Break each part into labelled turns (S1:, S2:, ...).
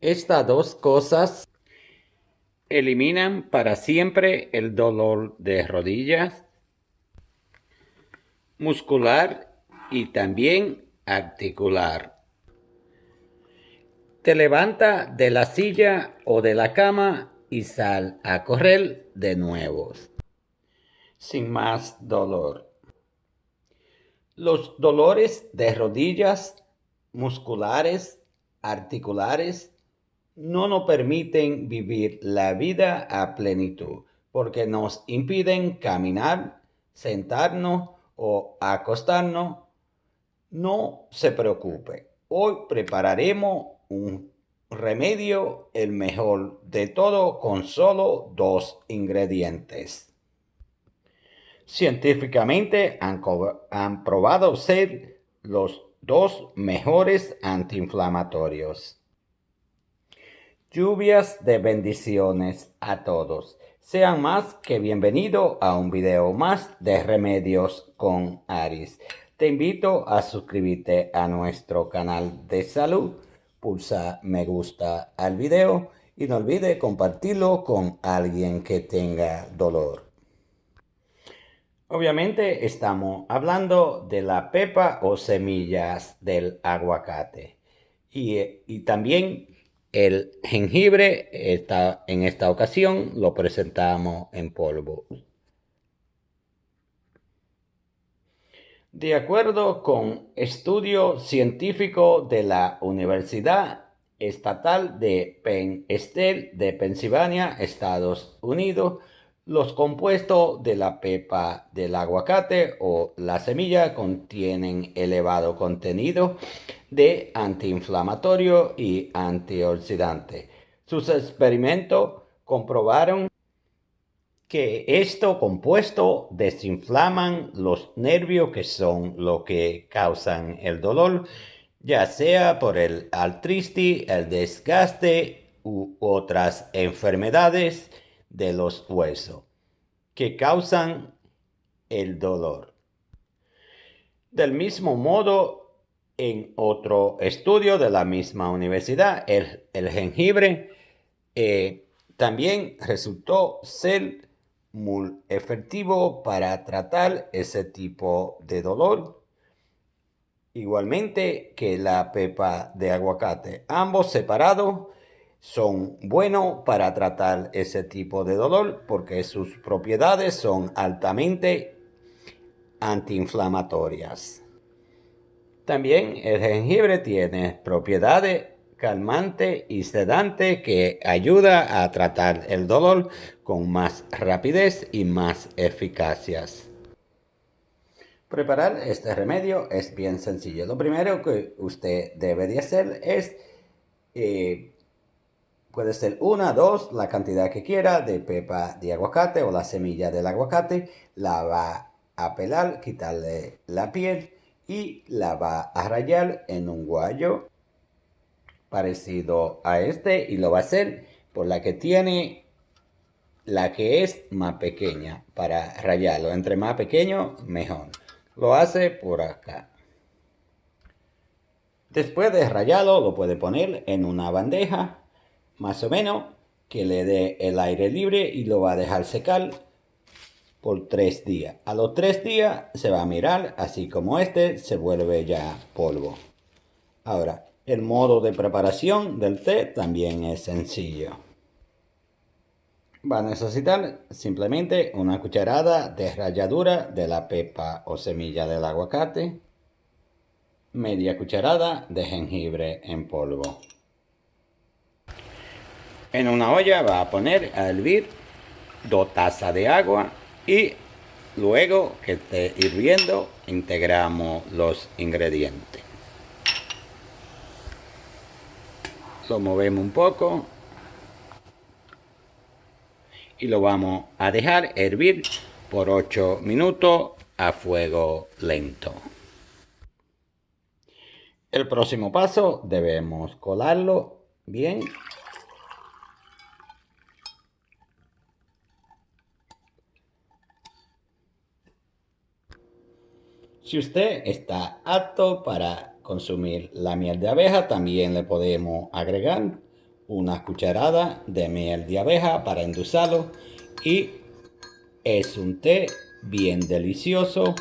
S1: Estas dos cosas eliminan para siempre el dolor de rodillas, muscular y también articular. Te levanta de la silla o de la cama y sal a correr de nuevo, sin más dolor. Los dolores de rodillas, musculares, articulares, no nos permiten vivir la vida a plenitud porque nos impiden caminar, sentarnos o acostarnos. No se preocupe, hoy prepararemos un remedio el mejor de todo con solo dos ingredientes. Científicamente han, probado ser los dos mejores antiinflamatorios. Lluvias de bendiciones a todos. Sean más que bienvenidos a un video más de Remedios con Aris. Te invito a suscribirte a nuestro canal de salud. Pulsa me gusta al video y no olvide compartirlo con alguien que tenga dolor. Obviamente estamos hablando de la pepa o semillas del aguacate. Y, y también el jengibre está, en esta ocasión lo presentamos en polvo. De acuerdo con estudio científico de la Universidad Estatal de Penn State de Pensilvania, Estados Unidos, los compuestos de la pepa del aguacate o la semilla contienen elevado contenido de antiinflamatorio y antioxidante. Sus experimentos comprobaron que estos compuestos desinflaman los nervios que son lo que causan el dolor, ya sea por el artritis, el desgaste u otras enfermedades de los huesos que causan el dolor. Del mismo modo, en otro estudio de la misma universidad, el, jengibre eh, también resultó ser muy efectivo para tratar ese tipo de dolor. Igualmente que la pepa de aguacate, ambos separados son buenos para tratar ese tipo de dolor porque sus propiedades son altamente antiinflamatorias. También el jengibre tiene propiedades calmante y sedante que ayuda a tratar el dolor con más rapidez y más eficacias. Preparar este remedio es bien sencillo. Lo primero que usted debe de hacer es eh, Puede ser una, dos, la cantidad que quiera de pepa de aguacate o la semilla del aguacate. La va a pelar, quitarle la piel y la va a rayar en un guayo parecido a este y lo va a hacer por la que tiene la que es más pequeña para rayarlo. Entre más pequeño, mejor. Lo hace por acá. Después de rayarlo, lo puede poner en una bandeja más o menos, que le dé el aire libre y lo va a dejar secar por tres días. A los tres días se va a mirar, así como este, se vuelve ya polvo. Ahora, el modo de preparación del té también es sencillo. Va a necesitar simplemente una cucharada de ralladura de la pepa o semilla del aguacate, media cucharada de jengibre en polvo. En una olla va a poner a hervir dos tazas de agua y luego que esté hirviendo integramos los ingredientes. Lo movemos un poco y lo vamos a dejar hervir por 8 minutos a fuego lento. El próximo paso debemos colarlo bien Si usted está apto para consumir la miel de abeja, también le podemos agregar una cucharada de miel de abeja para endulzarlo y es un té bien delicioso.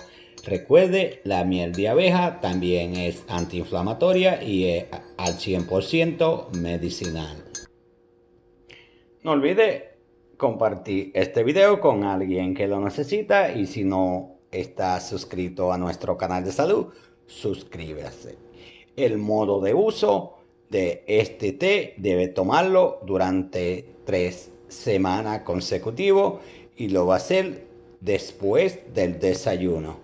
S1: Recuerde, la miel de abeja también es antiinflamatoria y es al 100% medicinal. No olvide compartir este video con alguien que lo necesita y si no está suscrito a nuestro canal de salud, suscríbase. El modo de uso de este té debe tomarlo durante tres semanas consecutivas y lo va a hacer después del desayuno.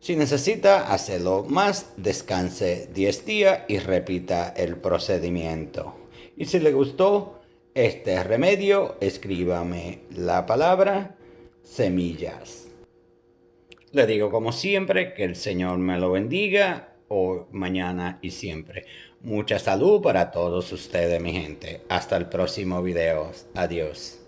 S1: Si necesita hacerlo más, descanse 10 días y repita el procedimiento. Y si le gustó este remedio, escríbame la palabra semillas. Le digo como siempre que el Señor me lo bendiga hoy, mañana y siempre. Mucha salud para todos ustedes, mi gente. Hasta el próximo video. Adiós.